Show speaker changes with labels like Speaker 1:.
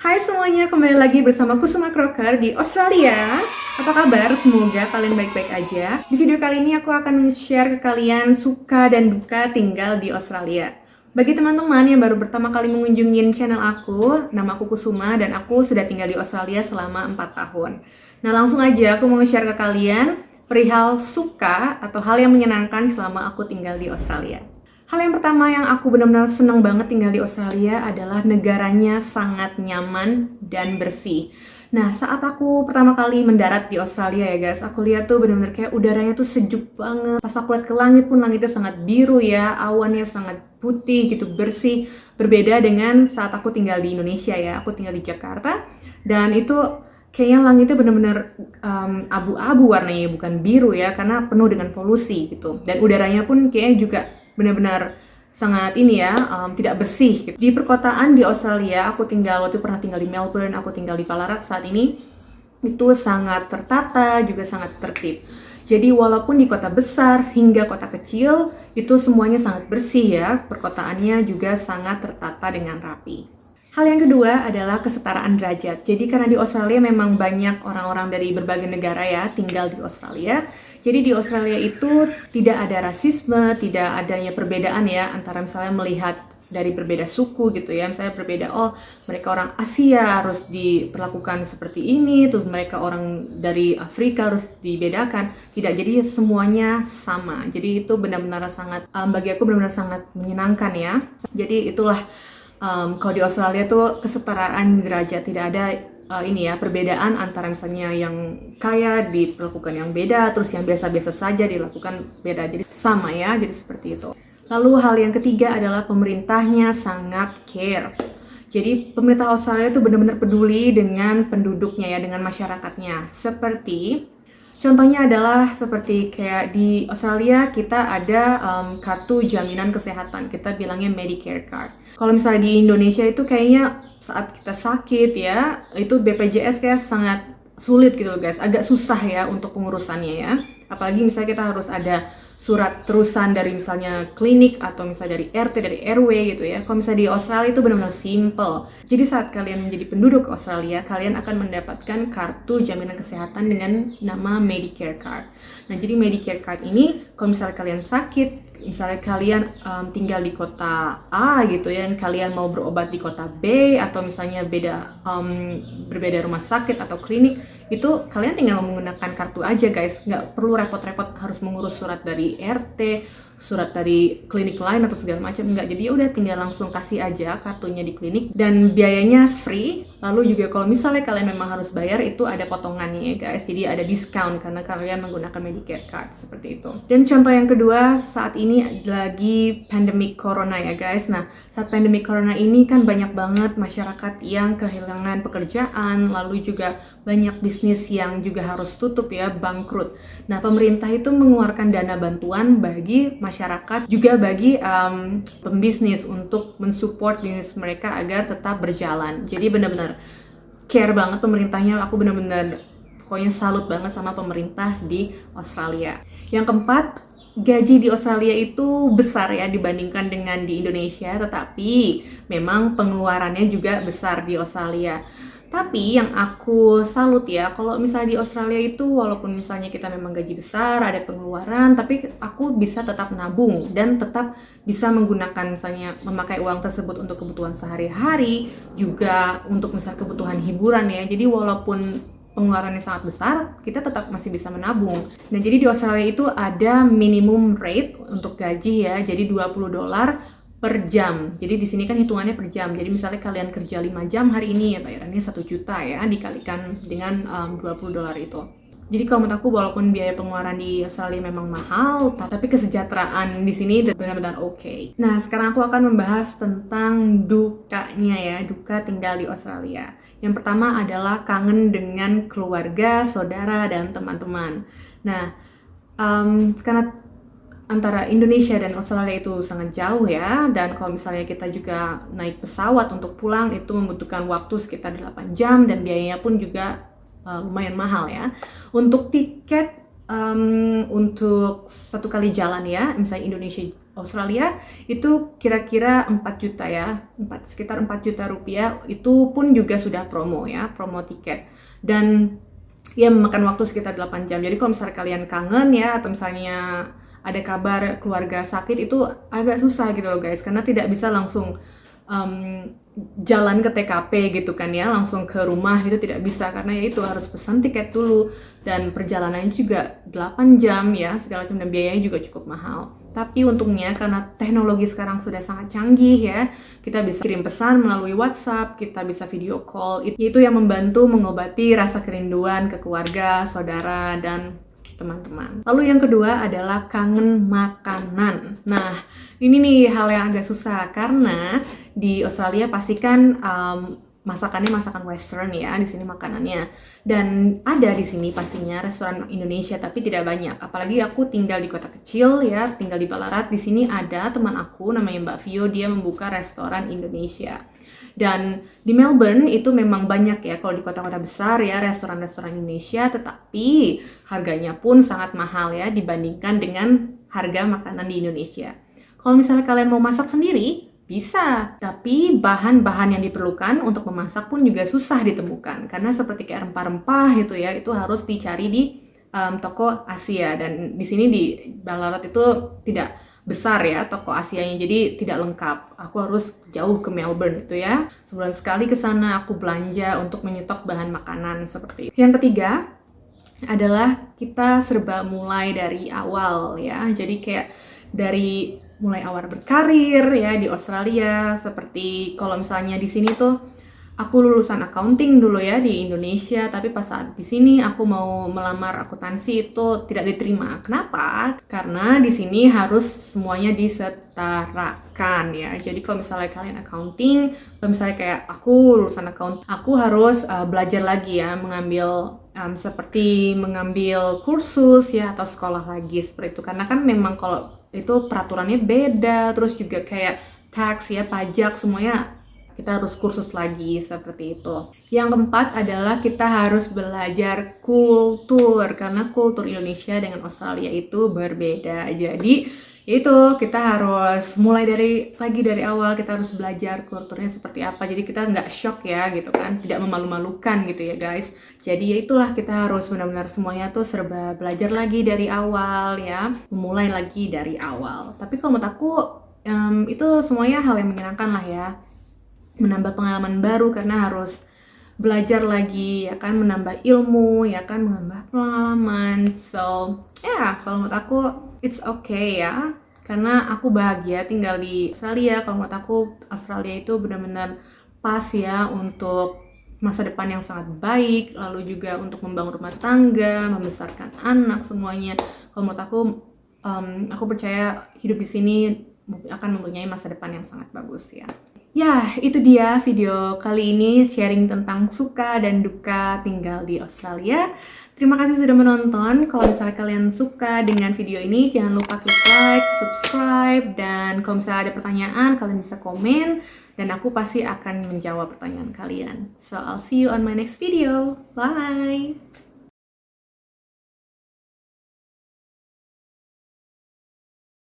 Speaker 1: Hai semuanya, kembali lagi bersama Kusuma Crocker di Australia. Apa kabar? Semoga kalian baik-baik aja. Di video kali ini aku akan share ke kalian suka dan duka tinggal di Australia. Bagi teman-teman yang baru pertama kali mengunjungi channel aku, nama aku Kusuma dan aku sudah tinggal di Australia selama 4 tahun. Nah langsung aja aku mau share ke kalian perihal suka atau hal yang menyenangkan selama aku tinggal di Australia. Hal yang pertama yang aku benar-benar senang banget tinggal di Australia adalah negaranya sangat nyaman dan bersih. Nah, saat aku pertama kali mendarat di Australia ya guys, aku lihat tuh benar-benar kayak udaranya tuh sejuk banget. Pas aku lihat ke langit pun langitnya sangat biru ya, awannya sangat putih gitu, bersih. Berbeda dengan saat aku tinggal di Indonesia ya, aku tinggal di Jakarta. Dan itu kayaknya langitnya benar-benar um, abu-abu warnanya, bukan biru ya, karena penuh dengan polusi gitu. Dan udaranya pun kayaknya juga benar-benar sangat ini ya um, tidak bersih gitu. di perkotaan di Australia aku tinggal waktu pernah tinggal di Melbourne aku tinggal di Ballarat saat ini itu sangat tertata juga sangat tertib jadi walaupun di kota besar hingga kota kecil itu semuanya sangat bersih ya perkotaannya juga sangat tertata dengan rapi Hal yang kedua adalah kesetaraan derajat. Jadi karena di Australia memang banyak orang-orang dari berbagai negara ya tinggal di Australia. Jadi di Australia itu tidak ada rasisme, tidak adanya perbedaan ya antara misalnya melihat dari berbeda suku gitu ya. Misalnya berbeda oh mereka orang Asia harus diperlakukan seperti ini, terus mereka orang dari Afrika harus dibedakan. Tidak, jadi semuanya sama. Jadi itu benar-benar sangat um, bagi aku benar-benar sangat menyenangkan ya. Jadi itulah um, kalau di Australia tuh kesetaraan derajat tidak ada uh, ini ya perbedaan antara misalnya yang kaya dilakukan yang beda terus yang biasa-biasa saja dilakukan beda. Jadi sama ya jadi seperti itu. Lalu hal yang ketiga adalah pemerintahnya sangat care. Jadi pemerintah Australia itu benar-benar peduli dengan penduduknya ya dengan masyarakatnya. Seperti Contohnya adalah seperti kayak di Australia kita ada um, kartu jaminan kesehatan, kita bilangnya Medicare card. Kalau misalnya di Indonesia itu kayaknya saat kita sakit ya, itu BPJS kayak sangat sulit gitu guys, agak susah ya untuk pengurusannya ya. Apalagi misalnya kita harus ada surat terusan dari misalnya klinik atau misalnya dari RT, dari RW gitu ya. Kalau misalnya di Australia itu benar-benar simple. Jadi saat kalian menjadi penduduk Australia, kalian akan mendapatkan kartu jaminan kesehatan dengan nama Medicare Card. Nah, jadi Medicare Card ini kalau misalnya kalian sakit, misalnya kalian um, tinggal di kota A gitu ya, dan kalian mau berobat di kota B atau misalnya beda um, berbeda rumah sakit atau klinik, itu kalian tinggal menggunakan kartu aja guys. Nggak perlu repot-repot harus mengurus surat dari RT surat dari klinik lain atau segala macam enggak. Jadi ya udah tinggal langsung kasih aja kartunya di klinik. Dan biayanya free. Lalu juga kalau misalnya kalian memang harus bayar itu ada potongannya ya guys. Jadi ada diskon karena kalian menggunakan Medicare card seperti itu. Dan contoh yang kedua saat ini lagi pandemic corona ya guys. Nah saat pandemic corona ini kan banyak banget masyarakat yang kehilangan pekerjaan lalu juga banyak bisnis yang juga harus tutup ya bangkrut. Nah pemerintah itu mengeluarkan dana bantuan bagi juga bagi um, pembisnis untuk mensupport bisnis mereka agar tetap berjalan. Jadi benar-benar care banget pemerintahnya. Aku benar-benar pokoknya salut banget sama pemerintah di Australia. Yang keempat gaji di Australia itu besar ya dibandingkan dengan di Indonesia tetapi memang pengeluarannya juga besar di Australia tapi yang aku salut ya, kalau misalnya di Australia itu walaupun misalnya kita memang gaji besar, ada pengeluaran, tapi aku bisa tetap nabung dan tetap bisa menggunakan misalnya memakai uang tersebut untuk kebutuhan sehari-hari, juga untuk misalnya kebutuhan hiburan ya. Jadi walaupun pengeluarannya sangat besar, kita tetap masih bisa menabung. Nah, jadi di Australia itu ada minimum rate untuk gaji ya, jadi 20 dolar per jam. Jadi di sini kan hitungannya per jam. Jadi misalnya kalian kerja 5 jam hari ini ya bayarannya 1 juta ya dikalikan dengan um, 20 dolar itu. Jadi kalau menurut aku walaupun biaya pengeluaran di Australia memang mahal, tapi kesejahteraan di sini benar-benar oke. Okay. Nah, sekarang aku akan membahas tentang dukanya ya, duka tinggal di Australia. Yang pertama adalah kangen dengan keluarga, saudara, dan teman-teman. Nah, um, karena antara Indonesia dan Australia itu sangat jauh ya. Dan kalau misalnya kita juga naik pesawat untuk pulang itu membutuhkan waktu sekitar 8 jam dan biayanya pun juga uh, lumayan mahal ya. Untuk tiket um, untuk satu kali jalan ya misalnya Indonesia Australia itu kira-kira 4 juta ya. 4, sekitar 4 juta rupiah. Itu pun juga sudah promo ya promo tiket. Dan ya memakan waktu sekitar 8 jam. Jadi kalau misalnya kalian kangen ya atau misalnya ada kabar keluarga sakit itu agak susah gitu loh guys. Karena tidak bisa langsung um, jalan ke TKP gitu kan ya langsung ke rumah itu tidak bisa. Karena ya itu harus pesan tiket dulu. Dan perjalanannya juga 8 jam ya segala macam. Dan biayanya juga cukup mahal. Tapi untungnya karena teknologi sekarang sudah sangat canggih ya kita bisa kirim pesan melalui WhatsApp kita bisa video call. Itu yang membantu mengobati rasa kerinduan ke keluarga saudara dan teman-teman. Lalu yang kedua adalah kangen makanan. Nah, ini nih hal yang agak susah karena di Australia pastikan um, masakannya masakan western ya di sini makanannya. Dan ada di sini pastinya restoran Indonesia tapi tidak banyak. Apalagi aku tinggal di kota kecil ya tinggal di Ballarat. Di sini ada teman aku namanya Mbak Vio dia membuka restoran Indonesia. Dan di Melbourne itu memang banyak ya kalau di kota-kota besar ya restoran-restoran Indonesia. Tetapi harganya pun sangat mahal ya dibandingkan dengan harga makanan di Indonesia. Kalau misalnya kalian mau masak sendiri bisa, tapi bahan-bahan yang diperlukan untuk memasak pun juga susah ditemukan karena seperti kayak rempah-rempah gitu ya, itu harus dicari di um, toko Asia dan di sini di Ballarat itu tidak besar ya toko Asianya jadi tidak lengkap. Aku harus jauh ke Melbourne itu ya. Sebulan sekali ke sana aku belanja untuk menyetok bahan makanan seperti itu. Yang ketiga adalah kita serba mulai dari awal ya. Jadi kayak dari mulai awal berkarir ya di Australia. Seperti kalau misalnya di sini tuh aku lulusan accounting dulu ya di Indonesia. Tapi pas saat di sini aku mau melamar akuntansi itu tidak diterima. Kenapa? Karena di sini harus semuanya disetarakan ya. Jadi kalau misalnya kalian accounting kalau misalnya kayak aku lulusan account aku harus uh, belajar lagi ya mengambil um, seperti mengambil kursus ya atau sekolah lagi seperti itu. Karena kan memang kalau itu peraturannya beda terus juga kayak tax ya pajak semuanya kita harus kursus lagi seperti itu. Yang keempat adalah kita harus belajar kultur karena kultur Indonesia dengan Australia itu berbeda. Jadi itu kita harus mulai dari lagi dari awal kita harus belajar kulturnya seperti apa. Jadi kita nggak shock ya gitu kan. Tidak memalu-malukan gitu ya guys. Jadi ya itulah kita harus benar-benar semuanya tuh serba belajar lagi dari awal ya. Memulai lagi dari awal. Tapi kalau menurut aku um, itu semuanya hal yang menyenangkan lah ya. Menambah pengalaman baru karena harus belajar lagi ya kan. Menambah ilmu ya kan. Menambah pengalaman. So ya yeah, kalau menurut aku it's okay ya. Karena aku bahagia tinggal di Australia. Kalau menurut aku Australia itu benar-benar pas ya untuk masa depan yang sangat baik lalu juga untuk membangun rumah tangga membesarkan anak semuanya. Kalau menurut aku um, aku percaya hidup di sini akan mempunyai masa depan yang sangat bagus ya. Ya, itu dia video kali ini sharing tentang suka dan duka tinggal di Australia. Terima kasih sudah menonton. Kalau misalnya kalian suka dengan video ini, jangan lupa klik like, subscribe, dan kalau misalnya ada pertanyaan, kalian bisa komen, dan aku pasti akan menjawab pertanyaan kalian. So, I'll see you on my next video. Bye!